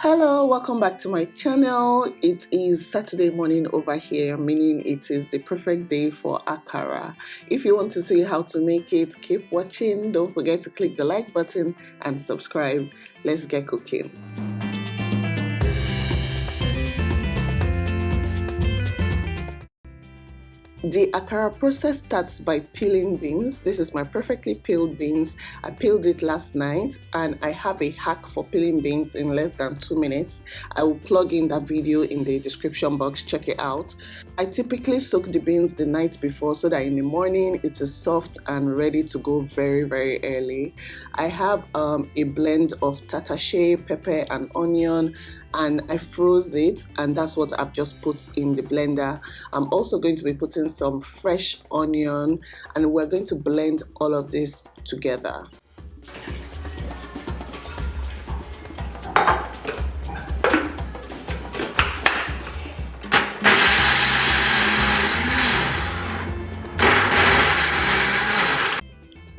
Hello, welcome back to my channel. It is Saturday morning over here, meaning it is the perfect day for akara. If you want to see how to make it, keep watching. Don't forget to click the like button and subscribe. Let's get cooking. The akara process starts by peeling beans. This is my perfectly peeled beans. I peeled it last night and I have a hack for peeling beans in less than two minutes. I will plug in that video in the description box, check it out. I typically soak the beans the night before so that in the morning it is soft and ready to go very very early. I have um, a blend of tatashe, pepper and onion and I froze it and that's what I've just put in the blender. I'm also going to be putting some fresh onion and we're going to blend all of this together.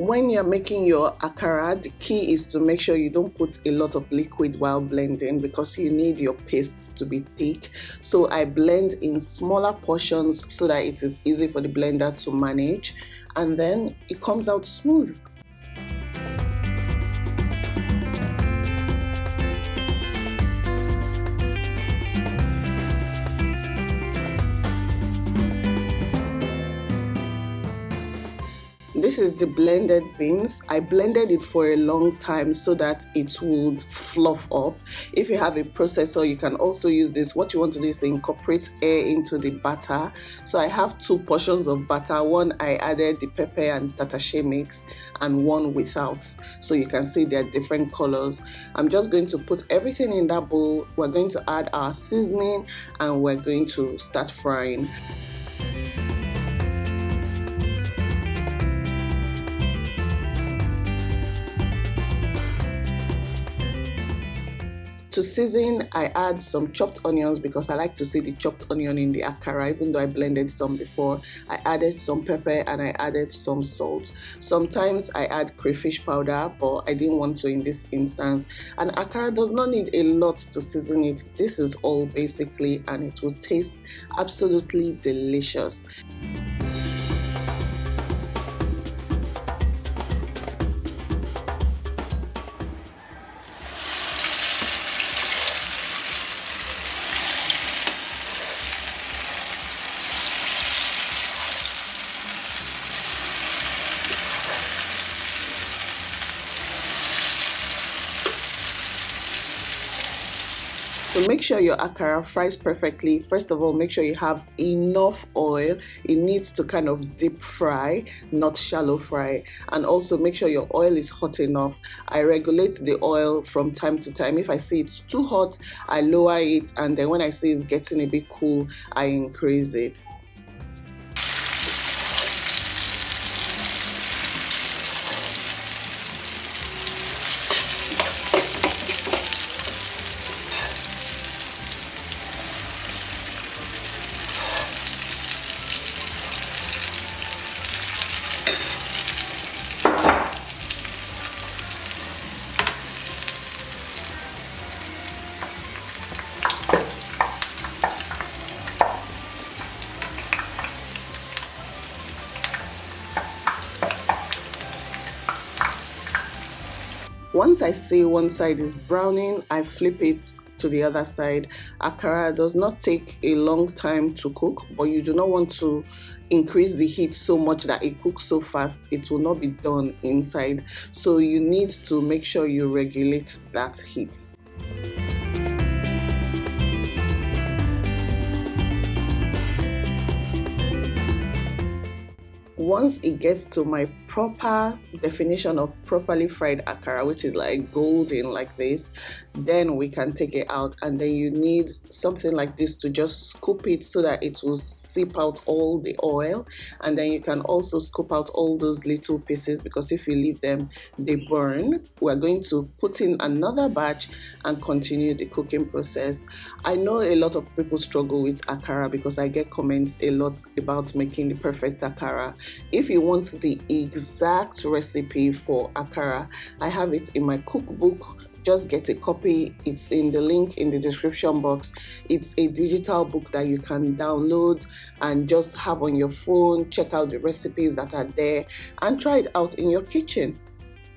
When you're making your akara the key is to make sure you don't put a lot of liquid while blending because you need your pastes to be thick. So I blend in smaller portions so that it is easy for the blender to manage. And then it comes out smooth this is the blended beans. I blended it for a long time so that it would fluff up. If you have a processor you can also use this. What you want to do is incorporate air into the batter. So i have two portions of batter. One i added the pepper and tatashe mix and one without. So you can see they're different colors. I'm just going to put everything in that bowl. We're going to add our seasoning and we're going to start frying To season, I add some chopped onions because I like to see the chopped onion in the akara even though I blended some before. I added some pepper and I added some salt. Sometimes I add crayfish powder but I didn't want to in this instance. And akara does not need a lot to season it. This is all basically and it will taste absolutely delicious. So make sure your akara fries perfectly. First of all, make sure you have enough oil. It needs to kind of deep fry, not shallow fry. And also make sure your oil is hot enough. I regulate the oil from time to time. If I see it's too hot, I lower it. And then when I see it's getting a bit cool, I increase it. Once I see one side is browning, I flip it to the other side. Akara does not take a long time to cook, but you do not want to increase the heat so much that it cooks so fast it will not be done inside. So you need to make sure you regulate that heat. once it gets to my proper definition of properly fried akara which is like golden like this then we can take it out. And then you need something like this to just scoop it so that it will seep out all the oil. And then you can also scoop out all those little pieces because if you leave them they burn. We're going to put in another batch and continue the cooking process. I know a lot of people struggle with akara because i get comments a lot about making the perfect akara. If you want the exact recipe for akara i have it in my cookbook just get a copy. It's in the link in the description box. It's a digital book that you can download and just have on your phone, check out the recipes that are there, and try it out in your kitchen.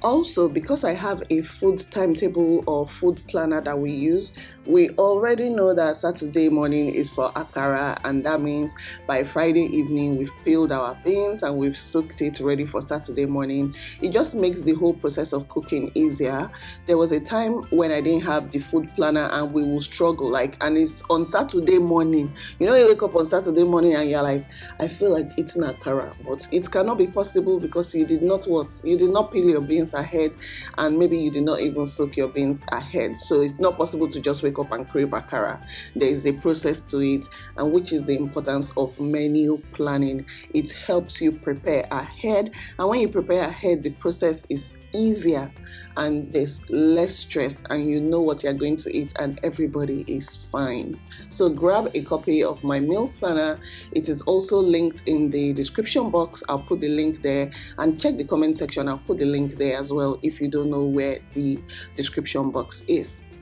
Also, because I have a food timetable or food planner that we use, we already know that Saturday morning is for akara, and that means by Friday evening we've peeled our beans and we've soaked it ready for Saturday morning. It just makes the whole process of cooking easier. There was a time when I didn't have the food planner and we will struggle, like, and it's on Saturday morning. You know, you wake up on Saturday morning and you're like, I feel like eating akara, but it cannot be possible because you did not what? You did not peel your beans ahead, and maybe you did not even soak your beans ahead. So it's not possible to just wake wake up and crave akara. There is a process to it, and which is the importance of menu planning. It helps you prepare ahead, and when you prepare ahead, the process is easier and there's less stress, and you know what you're going to eat, and everybody is fine. So, grab a copy of my meal planner. It is also linked in the description box. I'll put the link there, and check the comment section. I'll put the link there as well if you don't know where the description box is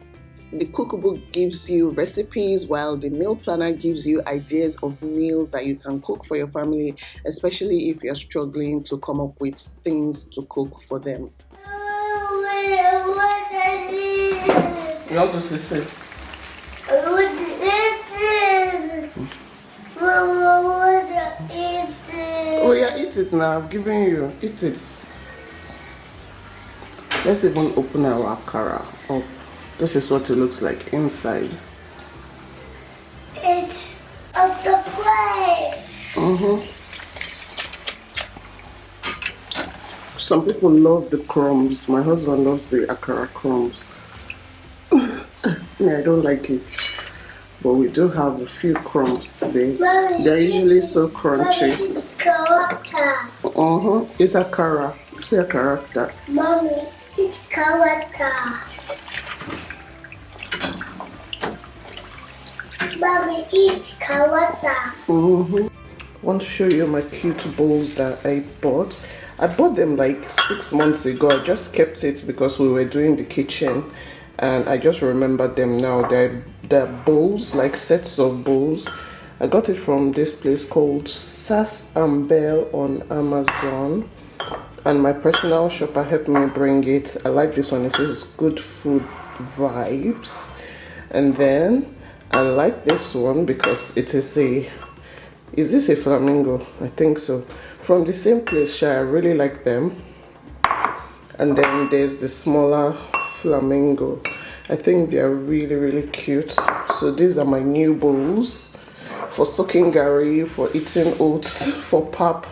the cookbook gives you recipes while the meal planner gives you ideas of meals that you can cook for your family, especially if you're struggling to come up with things to cook for them. You want to sit? Oh yeah, eat it now. I've given you. Eat it. Let's even open our akara up. This is what it looks like inside. It's of the plate. Mm-hmm. Some people love the crumbs. My husband loves the akara crumbs. yeah, I don't like it. But we do have a few crumbs today. Mommy, They're usually so crunchy. Mommy, it's character. Uh-huh. It's akara. It's a character. Mommy, it's character. Mommy eats kawata. Mm-hmm. I want to show you my cute bowls that I bought. I bought them like six months ago. I just kept it because we were doing the kitchen and I just remembered them now. They're, they're bowls, like sets of bowls. I got it from this place called Sass and Belle on Amazon. And my personal shopper helped me bring it. I like this one. It says good food vibes. And then I like this one because it is a is this a flamingo I think so from the same place I really like them and then there's the smaller flamingo I think they're really really cute so these are my new bowls for soaking gari for eating oats for pap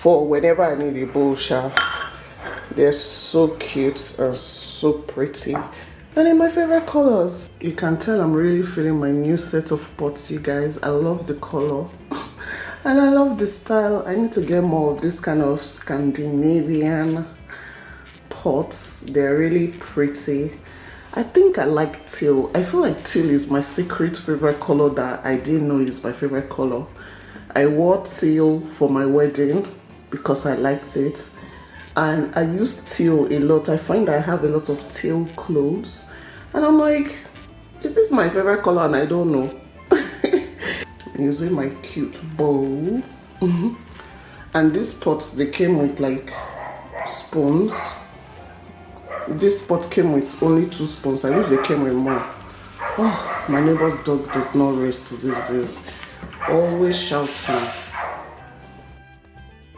for whenever I need a bowl sha they're so cute and so pretty. And in my favorite colors. You can tell i'm really feeling my new set of pots you guys. I love the color. And i love the style. I need to get more of this kind of scandinavian pots. They're really pretty. I think i like teal. I feel like teal is my secret favorite color that i didn't know is my favorite color. I wore teal for my wedding because i liked it and I use teal a lot. I find I have a lot of teal clothes and I'm like, is this my favorite color and I don't know. using my cute bowl. Mm -hmm. And these pots, they came with like spoons. This pot came with only two spoons. I wish they came with more. Oh, my neighbor's dog does not rest these days. Always shouting.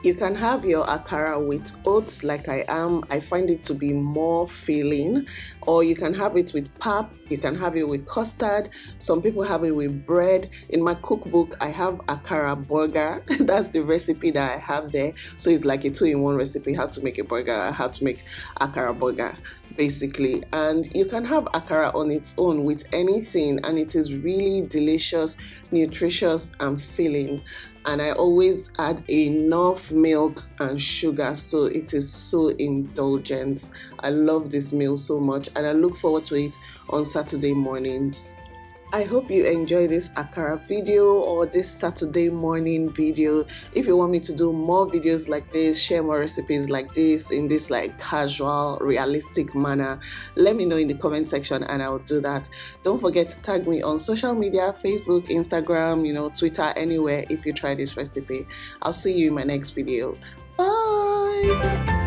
You can have your akara with oats like I am. I find it to be more filling. Or you can have it with pap. You can have it with custard. Some people have it with bread. In my cookbook, I have akara burger. That's the recipe that I have there. So it's like a two-in-one recipe, how to make a burger, how to make akara burger basically and you can have akara on its own with anything and it is really delicious nutritious and filling and I always add enough milk and sugar so it is so indulgent. I love this meal so much and I look forward to it on Saturday mornings. I hope you enjoy this Akara video or this Saturday morning video. If you want me to do more videos like this, share more recipes like this in this like casual, realistic manner, let me know in the comment section and I'll do that. Don't forget to tag me on social media, Facebook, Instagram, you know, Twitter, anywhere if you try this recipe. I'll see you in my next video. Bye!